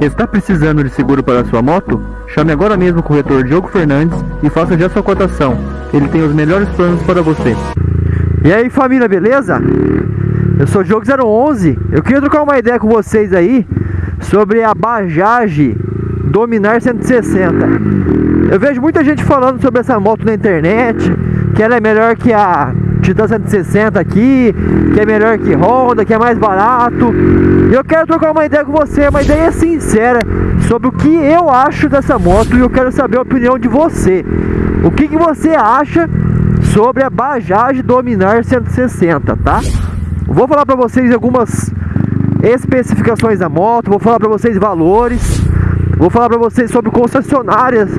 Está precisando de seguro para sua moto? Chame agora mesmo o corretor Diogo Fernandes e faça já sua cotação. Ele tem os melhores planos para você. E aí família, beleza? Eu sou Diogo 011. Eu queria trocar uma ideia com vocês aí sobre a Bajaj Dominar 160. Eu vejo muita gente falando sobre essa moto na internet, que ela é melhor que a Titan 160 aqui, que é melhor que Honda, que é mais barato. E eu quero trocar uma ideia com você, uma ideia sincera sobre o que eu acho dessa moto e eu quero saber a opinião de você. O que, que você acha sobre a Bajaj Dominar 160, tá? Vou falar para vocês algumas especificações da moto, vou falar para vocês valores, vou falar para vocês sobre concessionárias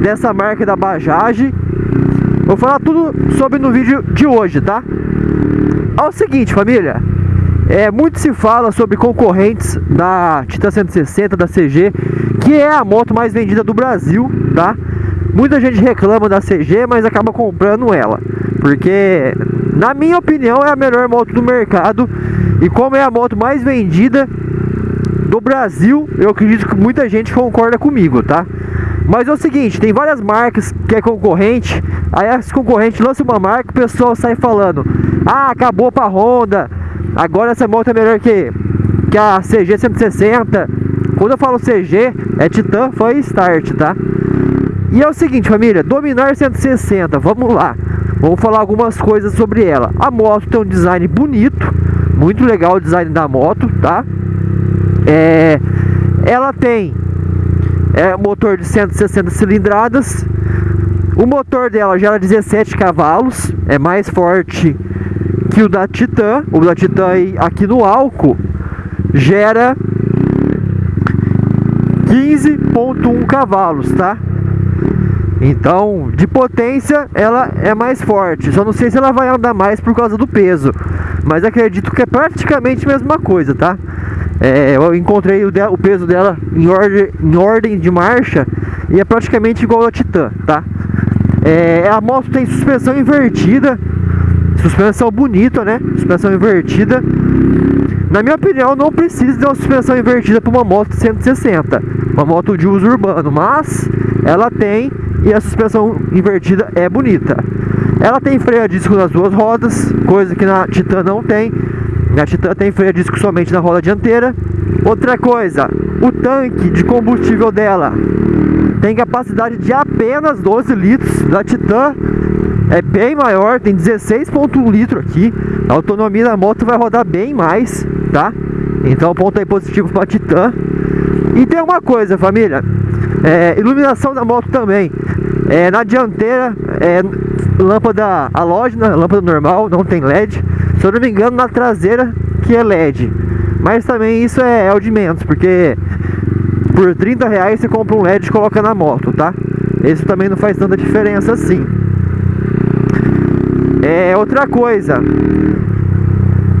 dessa marca da Bajaj Vou falar tudo sobre no vídeo de hoje, tá? É o seguinte, família. É, muito se fala sobre concorrentes da Titan 160, da CG, que é a moto mais vendida do Brasil, tá? Muita gente reclama da CG, mas acaba comprando ela. Porque, na minha opinião, é a melhor moto do mercado. E como é a moto mais vendida do Brasil, eu acredito que muita gente concorda comigo, tá? Mas é o seguinte, tem várias marcas que é concorrente, aí as concorrentes lançam uma marca, o pessoal sai falando, ah, acabou pra Honda, agora essa moto é melhor que, que a CG 160. Quando eu falo CG, é Titan foi Start, tá? E é o seguinte, família, Dominar 160, vamos lá. Vamos falar algumas coisas sobre ela. A moto tem um design bonito, muito legal o design da moto, tá? É, ela tem é motor de 160 cilindradas. O motor dela gera 17 cavalos, é mais forte que o da Titan. O da Titan aqui no álcool gera 15.1 cavalos, tá? Então, de potência, ela é mais forte. Só não sei se ela vai andar mais por causa do peso. Mas acredito que é praticamente a mesma coisa, tá? É, eu encontrei o, de, o, peso dela em ordem, em ordem de marcha e é praticamente igual a Titan, tá? É, a moto tem suspensão invertida, suspensão bonita, né? Suspensão invertida. Na minha opinião, não precisa de uma suspensão invertida para uma moto 160, uma moto de uso urbano, mas ela tem e a suspensão invertida é bonita. Ela tem freio a disco nas duas rodas, coisa que na Titan não tem. A Titan tem freio a disco somente na roda dianteira. Outra coisa, o tanque de combustível dela tem capacidade de apenas 12 litros. Da Titan é bem maior, tem 16.1 litro aqui. A autonomia da moto vai rodar bem mais, tá? Então ponto aí positivo para Titan. E tem uma coisa, família. É, iluminação da moto também. É, na dianteira, é, lâmpada halógena, lâmpada normal, não tem LED. Se eu não me engano, na traseira que é LED. Mas também isso é, é o de menos, porque por 30 reais você compra um LED e coloca na moto, tá? Isso também não faz tanta diferença assim. É outra coisa.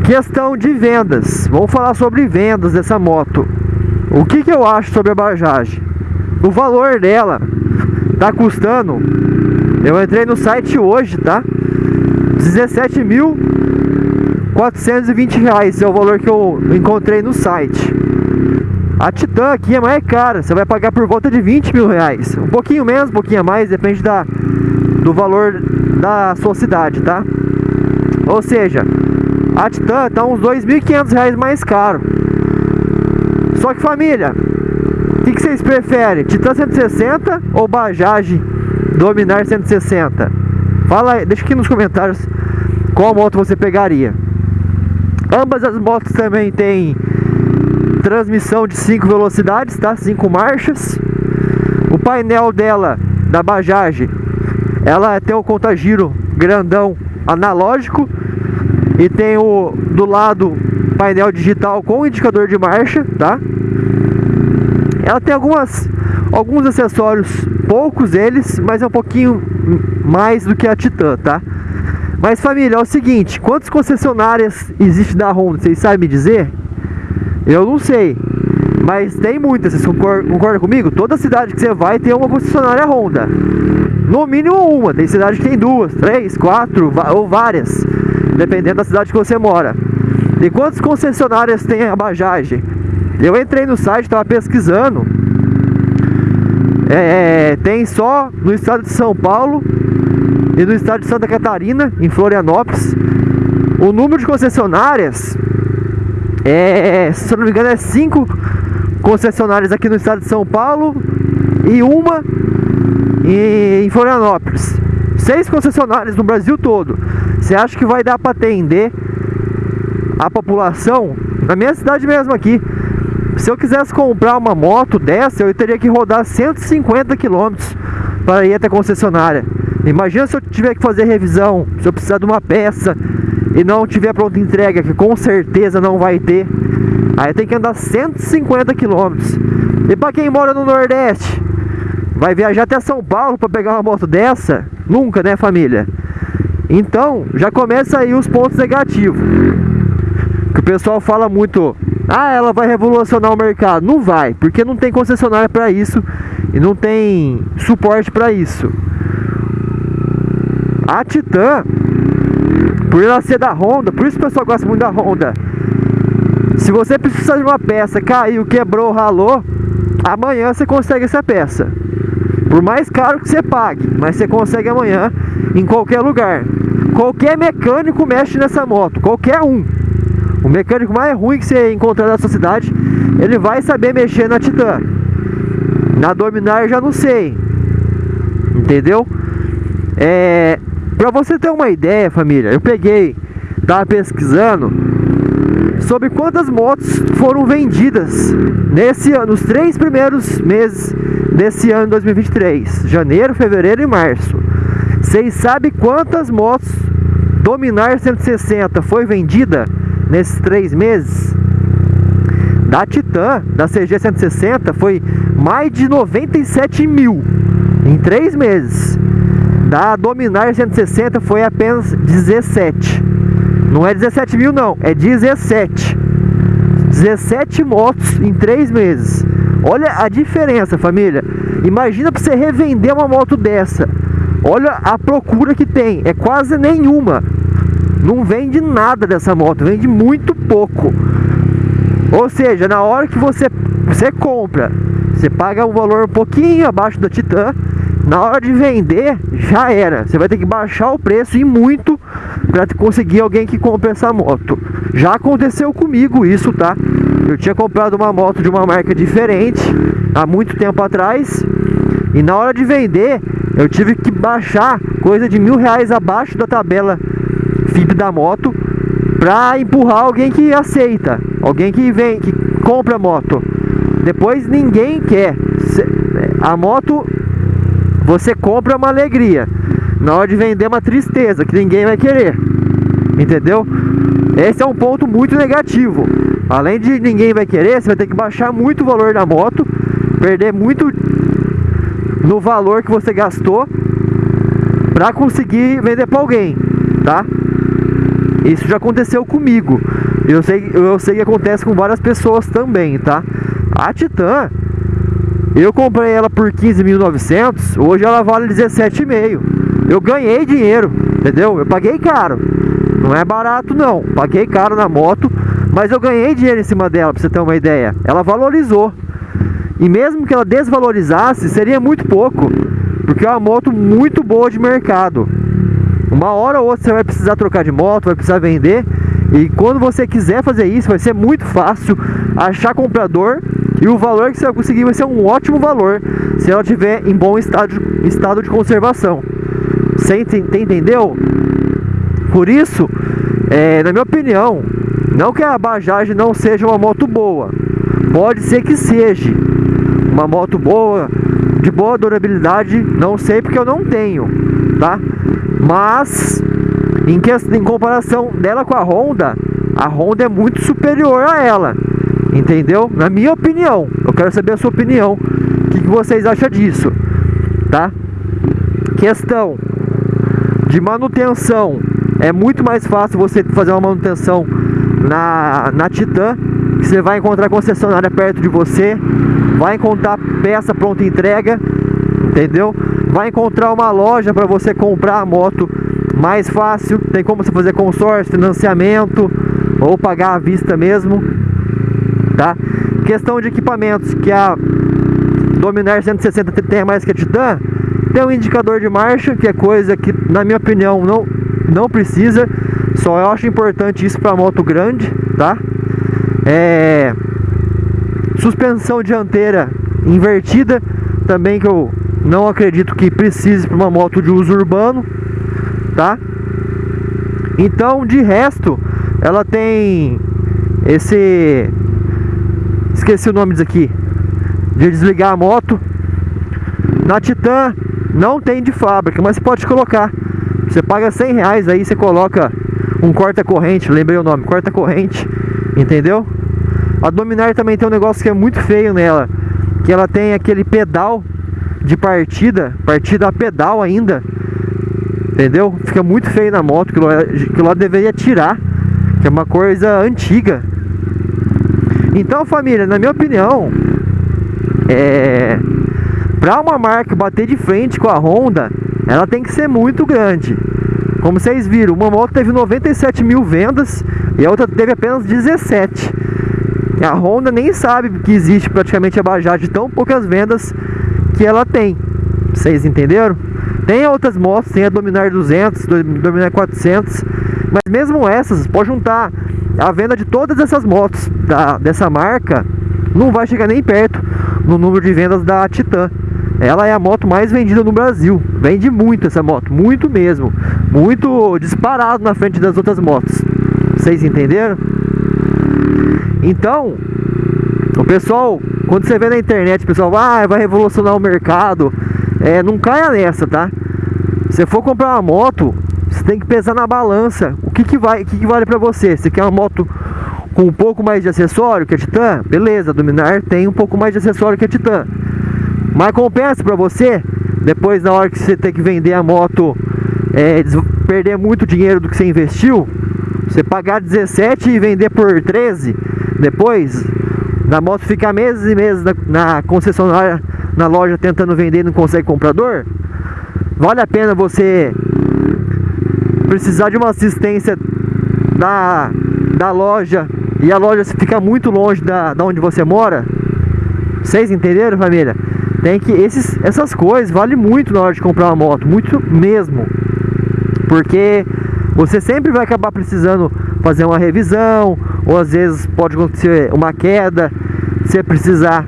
Questão de vendas. Vamos falar sobre vendas dessa moto. O que, que eu acho sobre a Bajaj? O valor dela tá custando. Eu entrei no site hoje, tá? 17 mil 420 reais é o valor que eu encontrei no site. A Titan aqui é mais cara, você vai pagar por volta de 20 mil reais. Um pouquinho menos, um pouquinho a mais, depende da, do valor da sua cidade, tá? Ou seja, a Titan tá uns 2.500 reais mais caro. Só que família, o que, que vocês preferem? Titan 160 ou Bajaj Dominar 160? Fala aí, deixa aqui nos comentários qual moto você pegaria. Ambas as motos também têm transmissão de 5 velocidades, tá? 5 marchas. O painel dela, da Bajaj, ela tem o contagiro grandão analógico e tem o do lado painel digital com indicador de marcha, tá? Ela tem algumas alguns acessórios, poucos eles, mas é um pouquinho mais do que a Titan, tá? Mas família, é o seguinte, quantas concessionárias existe da Honda? Vocês sabem me dizer? Eu não sei. Mas tem muitas, vocês concordam, concordam comigo? Toda cidade que você vai tem uma concessionária Honda. No mínimo uma. Tem cidade que tem duas, três, quatro ou várias. Dependendo da cidade que você mora. E quantas concessionárias tem a Bajaj? Eu entrei no site, estava pesquisando. É, é, tem só no estado de São Paulo e no estado de Santa Catarina, em Florianópolis. O número de concessionárias é, se não me engano, é cinco concessionárias aqui no estado de São Paulo e uma em Florianópolis. Seis concessionárias no Brasil todo. Você acha que vai dar para atender a população? Na minha cidade mesmo aqui. Se eu quisesse comprar uma moto dessa, eu teria que rodar 150 quilômetros para ir até a concessionária. Imagina se eu tiver que fazer revisão, se eu precisar de uma peça e não tiver pronta entrega, que com certeza não vai ter. Aí tem que andar 150 quilômetros. E para quem mora no Nordeste, vai viajar até São Paulo para pegar uma moto dessa? Nunca, né, família? Então, já começa aí os pontos negativos. Que o pessoal fala muito, ah, ela vai revolucionar o mercado. Não vai, porque não tem concessionária para isso e não tem suporte para isso. A Titan, por ela ser da Honda, por isso o pessoal gosta muito da Honda. Se você precisar de uma peça, caiu, quebrou, ralou, amanhã você consegue essa peça. Por mais caro que você pague, mas você consegue amanhã em qualquer lugar. Qualquer mecânico mexe nessa moto, qualquer um. O mecânico mais ruim que você encontrar na sua cidade, ele vai saber mexer na Titan. Na Dominar já não sei. Entendeu? É, pra você ter uma ideia, família, eu peguei, tava pesquisando sobre quantas motos foram vendidas nesse ano, nos três primeiros meses desse ano 2023, janeiro, fevereiro e março. Vocês sabem quantas motos Dominar 160 foi vendida nesses três meses? Da Titan, da CG 160, foi mais de 97 mil em três meses. Da Dominar 160 foi apenas 17. Não é 17 mil não, é 17. 17 motos em três meses. Olha a diferença, família. Imagina para você revender uma moto dessa. Olha a procura que tem, é quase nenhuma. Não vende nada dessa moto, vende muito pouco. Ou seja, na hora que você, você compra, você paga um valor um pouquinho abaixo da Titan. Na hora de vender, já era. Você vai ter que baixar o preço e muito para conseguir alguém que compre essa moto. Já aconteceu comigo isso, tá? Eu tinha comprado uma moto de uma marca diferente há muito tempo atrás e na hora de vender eu tive que baixar coisa de mil reais abaixo da tabela FIP da moto para empurrar alguém que aceita, alguém que vem, que compra a moto. Depois ninguém quer. A moto você compra uma alegria. Na hora de vender uma tristeza, que ninguém vai querer. Entendeu? Esse é um ponto muito negativo. Além de ninguém vai querer, você vai ter que baixar muito o valor da moto, perder muito no valor que você gastou para conseguir vender para alguém, tá? Isso já aconteceu comigo. Eu sei, eu sei que acontece com várias pessoas também, tá? A Titan, eu comprei ela por 15.900, hoje ela vale 17,5. Eu ganhei dinheiro, entendeu? Eu paguei caro. Não é barato não. Paguei caro na moto, mas eu ganhei dinheiro em cima dela, pra você ter uma ideia. Ela valorizou. E mesmo que ela desvalorizasse, seria muito pouco, porque é uma moto muito boa de mercado. Uma hora ou outra você vai precisar trocar de moto, vai precisar vender. E quando você quiser fazer isso, vai ser muito fácil achar comprador e o valor que você vai conseguir vai ser um ótimo valor se ela estiver em bom estado, estado de conservação. Você entendeu? Por isso, é, na minha opinião, não que a Bajaj não seja uma moto boa, pode ser que seja uma moto boa, de boa durabilidade, não sei porque eu não tenho, tá? Mas em, que, em comparação dela com a Honda, a Honda é muito superior a ela. Entendeu? Na minha opinião. Eu quero saber a sua opinião. O que, que vocês acham disso? Tá? Questão de manutenção. É muito mais fácil você fazer uma manutenção na, na Titan. Que você vai encontrar concessionária perto de você. Vai encontrar peça pronta entrega. Entendeu? Vai encontrar uma loja para você comprar a moto mais fácil. Tem como você fazer consórcio, financiamento ou pagar à vista mesmo, tá? questão de equipamentos, que a Dominar 160 tem mais que a Titan, tem um indicador de marcha, que é coisa que, na minha opinião, não, não precisa. Só eu acho importante isso para moto grande, tá? É... Suspensão dianteira invertida, também que eu não acredito que precise para uma moto de uso urbano, tá? Então, de resto, ela tem esse esqueci o nome disso aqui de desligar a moto. Na Titan não tem de fábrica, mas você pode colocar. Você paga 100 reais aí, você coloca um corta-corrente, lembrei o nome, corta-corrente, entendeu? A Dominar também tem um negócio que é muito feio nela, que ela tem aquele pedal de partida, partida a pedal ainda, entendeu? Fica muito feio na moto, que que lá deveria tirar, que é uma coisa antiga. Então família, na minha opinião, é... Para uma marca bater de frente com a Honda, ela tem que ser muito grande. Como vocês viram, uma moto teve 97 mil vendas e a outra teve apenas 17. A Honda nem sabe que existe praticamente a Bajaj de tão poucas vendas que ela tem. Vocês entenderam? Tem outras motos, tem a Dominar 200, Dominar 400, mas mesmo essas, pode juntar a venda de todas essas motos da, dessa marca, não vai chegar nem perto no número de vendas da Titan. Ela é a moto mais vendida no Brasil. Vende muito essa moto, muito mesmo. Muito disparado na frente das outras motos. Vocês entenderam? Então, o pessoal, quando você vê na internet, o pessoal ah, vai revolucionar o mercado. É, não caia nessa, tá? Se for comprar uma moto, você tem que pesar na balança. O que, que, vai, o que, que vale pra você? Você quer uma moto com um pouco mais de acessório que a Titan, beleza, a Dominar tem um pouco mais de acessório que a Titan. Mas compensa para você, depois na hora que você tem que vender a moto, é, perder muito dinheiro do que você investiu, você pagar 17 e vender por 13, depois da moto ficar meses e meses na, na concessionária, na loja tentando vender e não consegue comprador, vale a pena você precisar de uma assistência da, da loja e a loja fica muito longe da, da onde você mora, vocês entenderam, família? Tem que esses, essas coisas vale muito na hora de comprar uma moto, muito mesmo, porque você sempre vai acabar precisando fazer uma revisão, ou às vezes pode acontecer uma queda, você precisar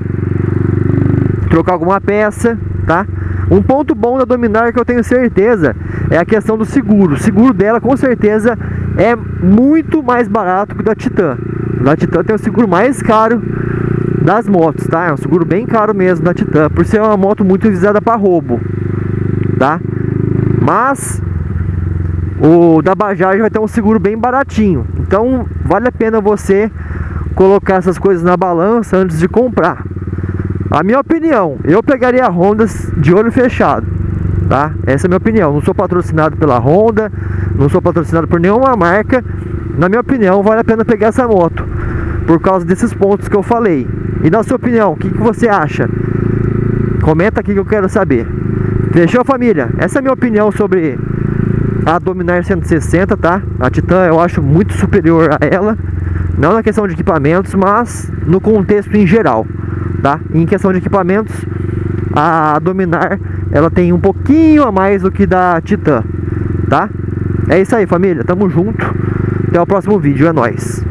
trocar alguma peça, tá? Um ponto bom da Dominar que eu tenho certeza é a questão do seguro. O seguro dela com certeza é muito mais barato que o da Titan. Da Titan tem o seguro mais caro das motos, tá? É um seguro bem caro mesmo da Titan, por ser uma moto muito visada para roubo, tá? Mas o da Bajaj vai ter um seguro bem baratinho. Então vale a pena você colocar essas coisas na balança antes de comprar. A minha opinião, eu pegaria a Honda de olho fechado, tá? Essa é a minha opinião. Não sou patrocinado pela Honda, não sou patrocinado por nenhuma marca. Na minha opinião, vale a pena pegar essa moto por causa desses pontos que eu falei. E na sua opinião, o que, que você acha? Comenta aqui que eu quero saber. Fechou, família? Essa é a minha opinião sobre a Dominar 160, tá? A Titan eu acho muito superior a ela. Não na questão de equipamentos, mas no contexto em geral, tá? Em questão de equipamentos, a Dominar ela tem um pouquinho a mais do que da Titan, tá? É isso aí, família. Tamo junto. Até o próximo vídeo. É nóis.